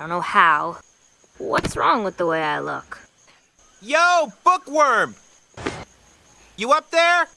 Don't know how. What's wrong with the way I look? Yo, bookworm! You up there?